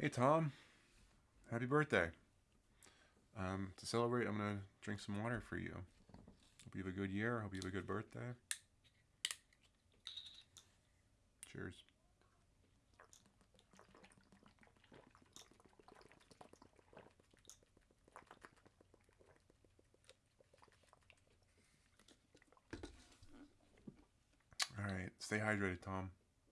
Hey Tom, happy birthday. Um, to celebrate, I'm gonna drink some water for you. Hope you have a good year. Hope you have a good birthday. Cheers. All right, stay hydrated, Tom.